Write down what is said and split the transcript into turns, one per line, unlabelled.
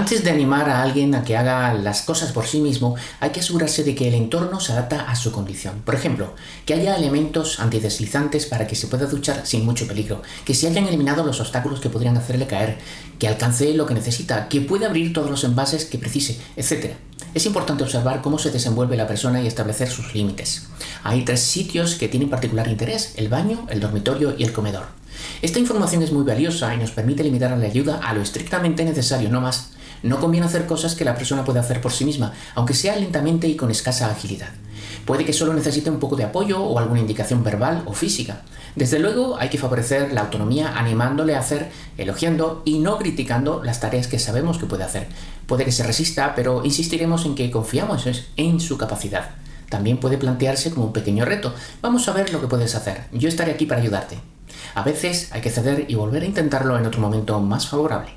Antes de animar a alguien a que haga las cosas por sí mismo, hay que asegurarse de que el entorno se adapta a su condición. Por ejemplo, que haya elementos antideslizantes para que se pueda duchar sin mucho peligro, que se hayan eliminado los obstáculos que podrían hacerle caer, que alcance lo que necesita, que pueda abrir todos los envases que precise, etc. Es importante observar cómo se desenvuelve la persona y establecer sus límites. Hay tres sitios que tienen particular interés, el baño, el dormitorio y el comedor. Esta información es muy valiosa y nos permite limitar la ayuda a lo estrictamente necesario, no más. No conviene hacer cosas que la persona puede hacer por sí misma, aunque sea lentamente y con escasa agilidad. Puede que solo necesite un poco de apoyo o alguna indicación verbal o física. Desde luego hay que favorecer la autonomía animándole a hacer, elogiando y no criticando las tareas que sabemos que puede hacer. Puede que se resista, pero insistiremos en que confiamos en su capacidad. También puede plantearse como un pequeño reto. Vamos a ver lo que puedes hacer. Yo estaré aquí para ayudarte. A veces hay que ceder y volver a intentarlo en otro momento más favorable.